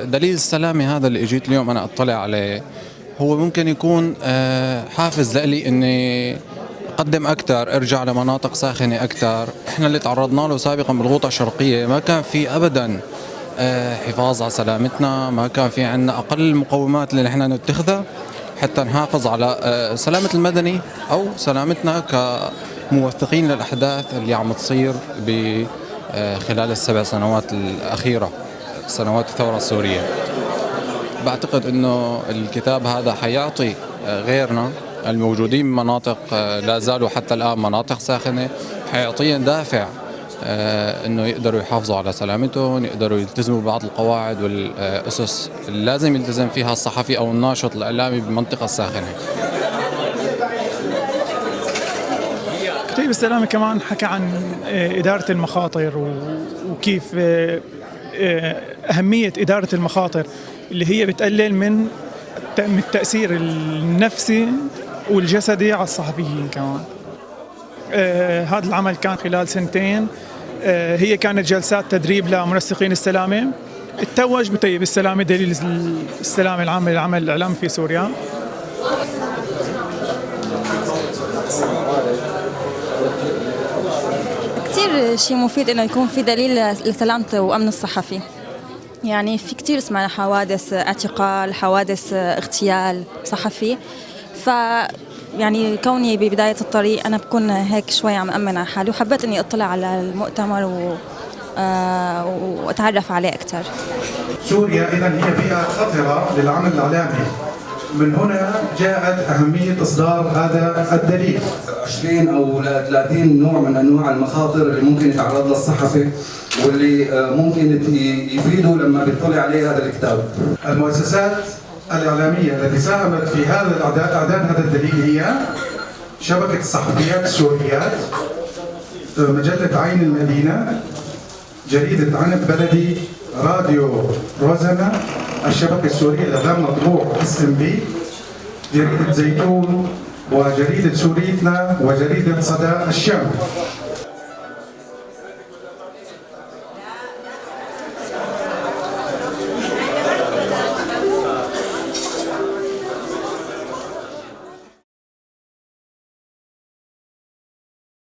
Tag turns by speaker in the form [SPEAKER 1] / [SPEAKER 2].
[SPEAKER 1] دليل السلامة هذا اللي إجيت اليوم أنا أطلع عليه هو ممكن يكون آه، حافز لإلي إني أقدم أكثر أرجع لمناطق ساخنة أكثر إحنا اللي تعرضنا له سابقا بالغوطة الشرقية ما كان في ابدا آه، حفاظ على سلامتنا ما كان في عندنا أقل المقومات اللي نحن نتخذها حتى نحافظ على آه، سلامة المدني أو سلامتنا كموثقين للأحداث اللي عم تصير ب خلال السبع سنوات الأخيرة سنوات الثورة السورية بعتقد إنه الكتاب هذا حيعطي غيرنا الموجودين بمناطق لا زالوا حتى الآن مناطق ساخنة حيعطيهم دافع آه، إنه يقدروا يحافظوا على سلامتهم، يقدروا يلتزموا ببعض القواعد والأسس اللي لازم يلتزم فيها الصحفي أو الناشط الإعلامي بالمنطقة الساخنة.
[SPEAKER 2] كتيب السلامة كمان حكى عن آه، إدارة المخاطر وكيف آه، أهمية إدارة المخاطر اللي هي بتقلل من التأثير النفسي والجسدي على الصحفيين كمان. آه هذا العمل كان خلال سنتين. آه هي كانت جلسات تدريب لمنسقين السلامة. اتوج بطيب السلامة دليل السلامة العامة للعمل الإعلامي في سوريا.
[SPEAKER 3] شيء مفيد إنه يكون في دليل لسلامة وأمن الصحفي. يعني في كثير سمعنا حوادث اعتقال حوادث اغتيال صحفي. ف يعني كوني ببداية الطريق أنا بكون هيك شوي عم أمن على حالي وحبيت إني أطلع على المؤتمر و آه وأتعرف عليه أكثر
[SPEAKER 4] سوريا إذا هي بيئة خطرة للعمل الإعلامي. من هنا جاءت أهمية إصدار هذا الدليل.
[SPEAKER 5] 20 أو 30 نوع من أنواع المخاطر اللي ممكن يتعرض لها الصحفي واللي آه، ممكن يفيدوا لما بيطلع عليه هذا الكتاب.
[SPEAKER 4] المؤسسات الإعلامية التي ساهمت في هذا إعداد هذا الدليل هي شبكة الصحفيات السوريات آه، مجلة عين المدينة جريدة عنب بلدي راديو روزانا الشبكة السورية الإعلام مطبوع SNP. جريدة زيتون وجريدة سوريتنا وجريدة صدى الشام.